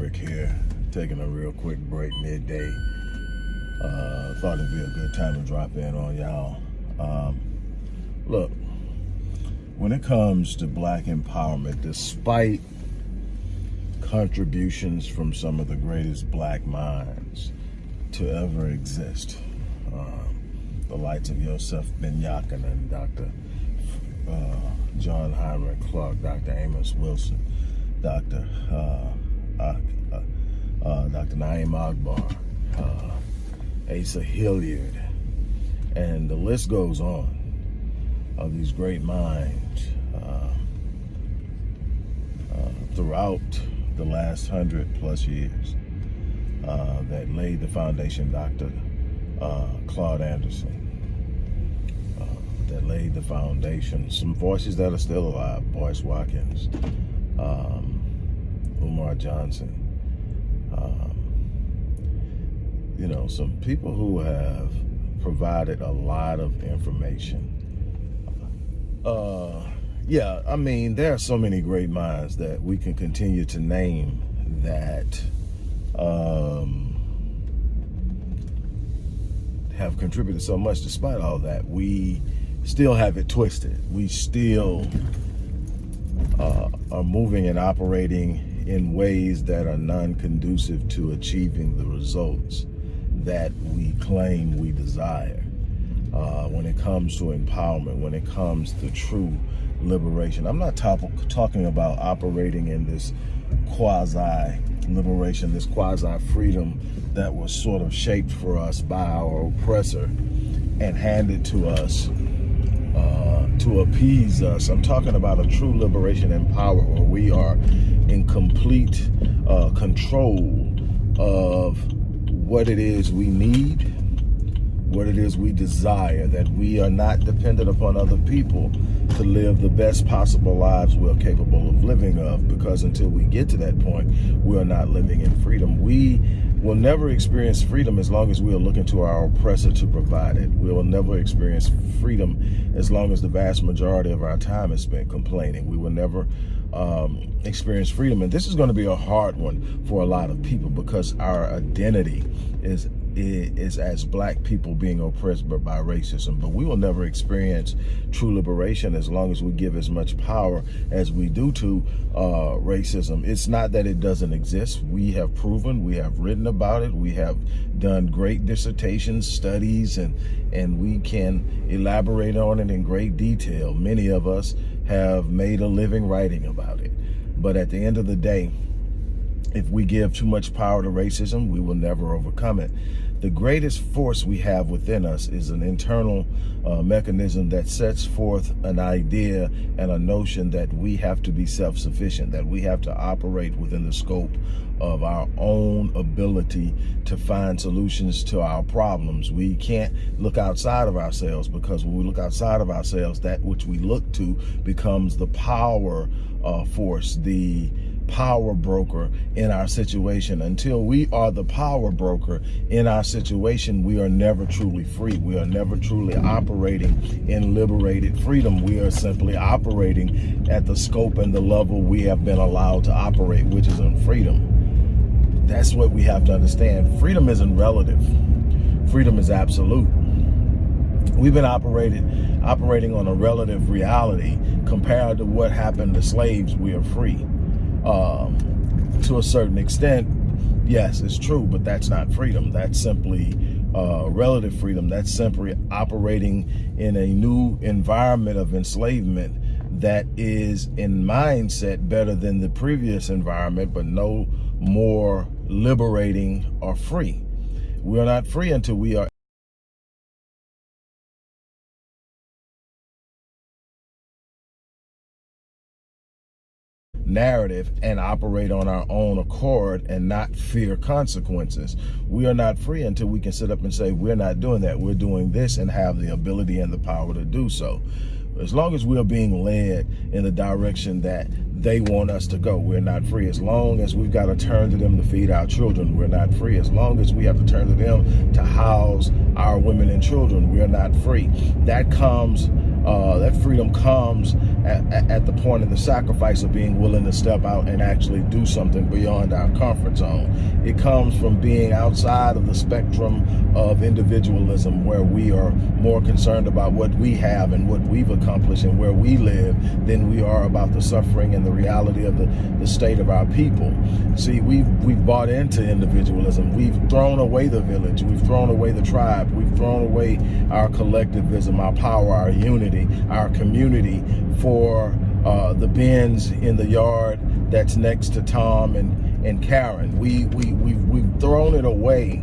Rick here, taking a real quick break midday. Uh, thought it'd be a good time to drop in on y'all. Um, look, when it comes to black empowerment, despite contributions from some of the greatest black minds to ever exist, um, the likes of Yosef Ben and Dr. Uh, John Henrik Clarke, Dr. Amos Wilson, Dr. Uh, uh, uh, Dr. Na'im Akbar, uh, Asa Hilliard, and the list goes on of these great minds uh, uh, throughout the last hundred plus years that laid the foundation, Dr. Claude Anderson, that laid the foundation. Some voices that are still alive, Boyce Watkins, um, Umar Johnson, um, you know, some people who have provided a lot of information. Uh, yeah, I mean, there are so many great minds that we can continue to name that um, have contributed so much despite all that. We still have it twisted. We still uh, are moving and operating in ways that are non-conducive to achieving the results that we claim we desire. Uh, when it comes to empowerment, when it comes to true liberation. I'm not talking about operating in this quasi liberation, this quasi freedom that was sort of shaped for us by our oppressor and handed to us to appease us. I'm talking about a true liberation and power where we are in complete uh, control of what it is we need, what it is we desire, that we are not dependent upon other people to live the best possible lives we're capable of living of because until we get to that point, we are not living in freedom. We will never experience freedom as long as we are looking to our oppressor to provide it. We will never experience freedom as long as the vast majority of our time is spent complaining. We will never um, experience freedom. And this is going to be a hard one for a lot of people because our identity is is as black people being oppressed by racism. But we will never experience true liberation as long as we give as much power as we do to uh, racism. It's not that it doesn't exist. We have proven, we have written about it, we have done great dissertations, studies, and, and we can elaborate on it in great detail. Many of us have made a living writing about it. But at the end of the day, if we give too much power to racism, we will never overcome it. The greatest force we have within us is an internal uh, mechanism that sets forth an idea and a notion that we have to be self-sufficient, that we have to operate within the scope of our own ability to find solutions to our problems. We can't look outside of ourselves because when we look outside of ourselves, that which we look to becomes the power uh, force, the power broker in our situation. Until we are the power broker in our situation, we are never truly free. We are never truly operating in liberated freedom. We are simply operating at the scope and the level we have been allowed to operate, which is in freedom. That's what we have to understand. Freedom isn't relative. Freedom is absolute. We've been operated, operating on a relative reality compared to what happened to slaves. We are free um, to a certain extent, yes, it's true, but that's not freedom. That's simply uh, relative freedom. That's simply operating in a new environment of enslavement that is in mindset better than the previous environment, but no more liberating or free. We are not free until we are narrative and operate on our own accord and not fear consequences. We are not free until we can sit up and say, we're not doing that. We're doing this and have the ability and the power to do so. As long as we're being led in the direction that they want us to go, we're not free. As long as we've got to turn to them to feed our children, we're not free. As long as we have to turn to them to house our women and children, we're not free. That comes uh, that freedom comes at, at, the point of the sacrifice of being willing to step out and actually do something beyond our comfort zone. It comes from being outside of the spectrum of individualism where we are more concerned about what we have and what we've accomplished and where we live than we are about the suffering and the reality of the, the state of our people. See, we've, we've bought into individualism. We've thrown away the village. We've thrown away the tribe. We've thrown away our collectivism, our power, our unity, our community for uh, the bins in the yard that's next to Tom and, and Karen. We, we, we've, we've thrown it away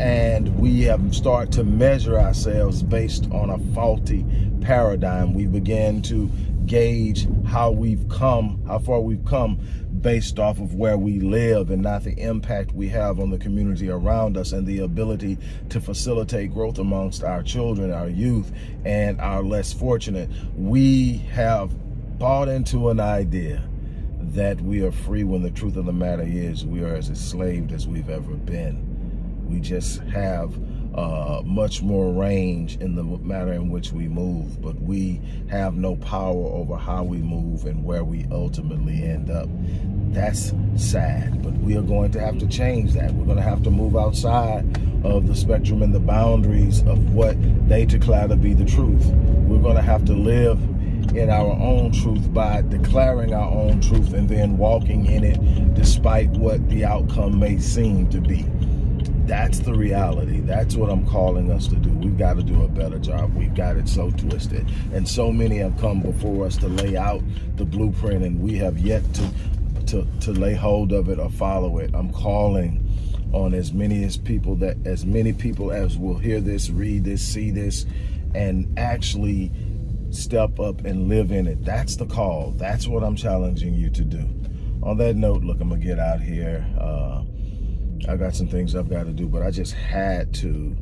and we have started to measure ourselves based on a faulty paradigm. We began to gauge how we've come, how far we've come based off of where we live and not the impact we have on the community around us and the ability to facilitate growth amongst our children, our youth, and our less fortunate. We have bought into an idea that we are free when the truth of the matter is we are as enslaved as we've ever been. We just have uh, much more range in the matter in which we move, but we have no power over how we move and where we ultimately end up. That's sad, but we are going to have to change that. We're going to have to move outside of the spectrum and the boundaries of what they declare to be the truth. We're going to have to live in our own truth by declaring our own truth and then walking in it despite what the outcome may seem to be. That's the reality. That's what I'm calling us to do. We've got to do a better job. We've got it so twisted. And so many have come before us to lay out the blueprint and we have yet to, to, to lay hold of it or follow it. I'm calling on as many as people that as many people as will hear this, read this, see this, and actually step up and live in it. That's the call. That's what I'm challenging you to do. On that note, look, I'm gonna get out here. Uh, I got some things I've got to do, but I just had to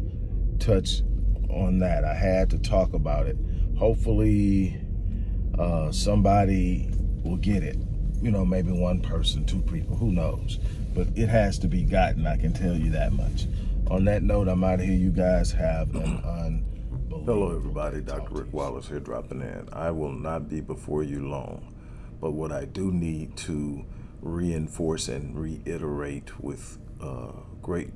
touch on that. I had to talk about it. Hopefully uh, somebody will get it. You know, maybe one person, two people, who knows. But it has to be gotten, I can tell you that much. On that note, I'm out of here. You guys have an unbelievable Hello, everybody. Dr. Rick Wallace here dropping in. I will not be before you long, but what I do need to reinforce and reiterate with uh, great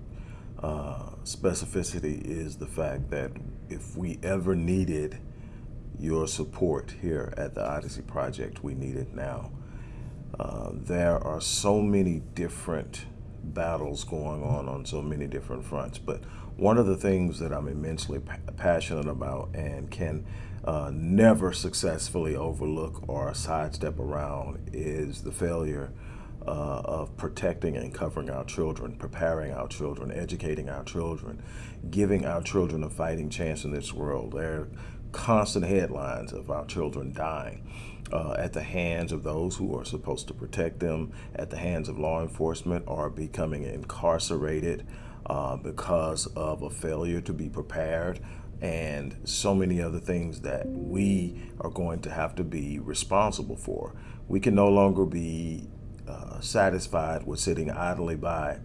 uh, specificity is the fact that if we ever needed your support here at the Odyssey Project, we need it now. Uh, there are so many different battles going on on so many different fronts, but one of the things that I'm immensely pa passionate about and can uh, never successfully overlook or sidestep around is the failure uh, of protecting and covering our children, preparing our children, educating our children, giving our children a fighting chance in this world. There are constant headlines of our children dying uh, at the hands of those who are supposed to protect them, at the hands of law enforcement, or becoming incarcerated uh, because of a failure to be prepared and so many other things that we are going to have to be responsible for. We can no longer be uh, satisfied with sitting idly by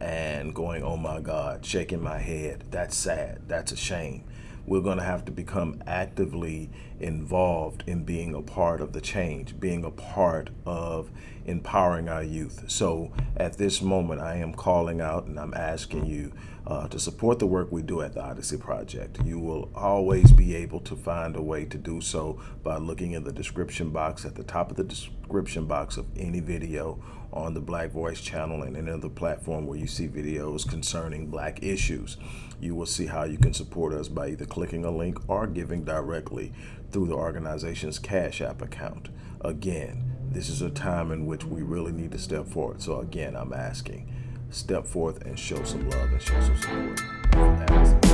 and going, oh my God, shaking my head. That's sad. That's a shame. We're going to have to become actively involved in being a part of the change, being a part of empowering our youth. So at this moment, I am calling out and I'm asking you uh, to support the work we do at the Odyssey Project. You will always be able to find a way to do so by looking in the description box at the top of the description box of any video on the Black Voice channel and any other platform where you see videos concerning black issues. You will see how you can support us by either clicking a link or giving directly through the organization's Cash App account. Again, this is a time in which we really need to step forward. So again, I'm asking, step forth and show some love and show some support.